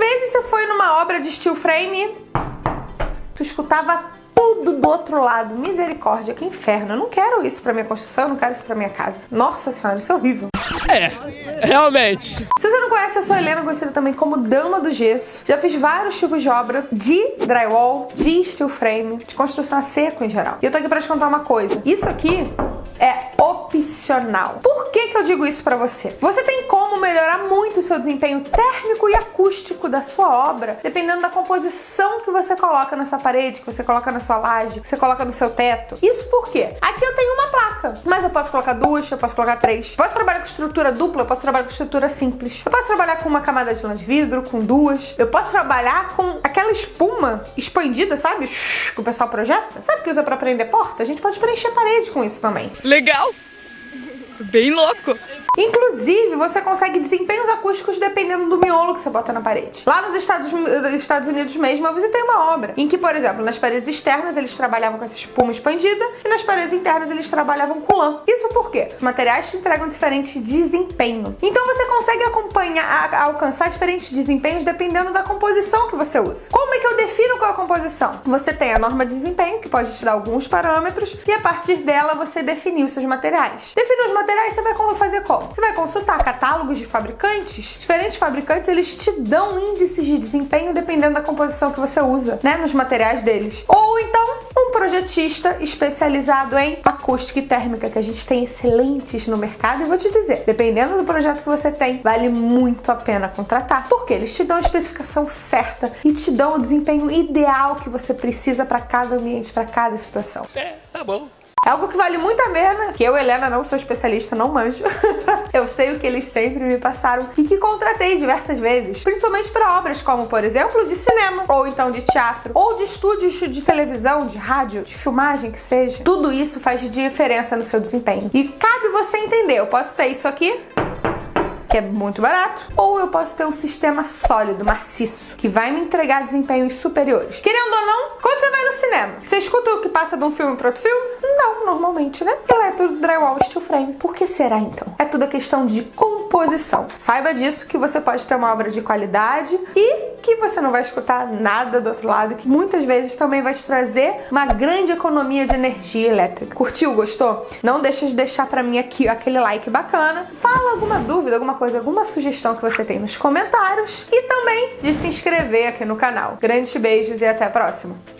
vezes você foi numa obra de steel frame, tu escutava tudo do outro lado. Misericórdia, que inferno. Eu não quero isso pra minha construção, eu não quero isso pra minha casa. Nossa senhora, isso é horrível. É, realmente. Se você não conhece, eu sou a Helena, conhecida também como Dama do Gesso. Já fiz vários tipos de obra de drywall, de steel frame, de construção a seco em geral. E eu tô aqui pra te contar uma coisa. Isso aqui é opcional. Por que, que eu digo isso para você? Você tem como melhorar o seu desempenho térmico e acústico da sua obra, dependendo da composição que você coloca na sua parede, que você coloca na sua laje, que você coloca no seu teto. Isso por quê? Aqui eu tenho uma placa, mas eu posso colocar duas, eu posso colocar três. Posso trabalhar com estrutura dupla, eu posso trabalhar com estrutura simples. Eu posso trabalhar com uma camada de lã de vidro, com duas. Eu posso trabalhar com aquela espuma expandida, sabe? Que o pessoal projeta. Sabe que usa para prender porta? A gente pode preencher parede com isso também. Legal! Bem louco! Inclusive, você consegue desempenhos acústicos dependendo do miolo que você bota na parede. Lá nos Estados, Estados Unidos mesmo, eu visitei uma obra em que, por exemplo, nas paredes externas eles trabalhavam com essa espuma expandida e nas paredes internas eles trabalhavam com lã. Isso por quê? Os materiais te entregam diferente desempenho. Então você consegue acompanhar, alcançar diferentes desempenhos dependendo da composição que você usa. Como é que eu defino qual composição? Você tem a norma de desempenho, que pode te dar alguns parâmetros, e a partir dela você definir os seus materiais. Definir os materiais, você vai fazer como? Você vai consultar catálogos de fabricantes. Diferentes fabricantes, eles te dão índices de desempenho dependendo da composição que você usa, né, nos materiais deles. Ou então, um projetista especializado em acústica e térmica, que a gente tem excelentes no mercado. E vou te dizer, dependendo do projeto que você tem, vale muito a pena contratar, porque eles te dão a especificação certa e te dão o desempenho ideal que você precisa para cada ambiente, para cada situação. É, tá bom. É algo que vale muito a pena, que eu, Helena, não sou especialista, não manjo. eu sei o que eles sempre me passaram e que contratei diversas vezes, principalmente para obras como, por exemplo, de cinema, ou então de teatro, ou de estúdios de televisão, de rádio, de filmagem, que seja. Tudo isso faz diferença no seu desempenho. E cabe você entender, eu posso ter isso aqui, que é muito barato, ou eu posso ter um sistema sólido, maciço, que vai me entregar desempenhos superiores. Querendo ou não, quando você vai no cinema, você escuta o que passa de um filme para outro filme? Normalmente, né? Ela é tudo drywall steel frame. Por que será então? É tudo a questão de composição. Saiba disso que você pode ter uma obra de qualidade e que você não vai escutar nada do outro lado, que muitas vezes também vai te trazer uma grande economia de energia elétrica. Curtiu? Gostou? Não deixa de deixar para mim aqui aquele like bacana. Fala alguma dúvida, alguma coisa, alguma sugestão que você tem nos comentários e também de se inscrever aqui no canal. Grandes beijos e até a próxima!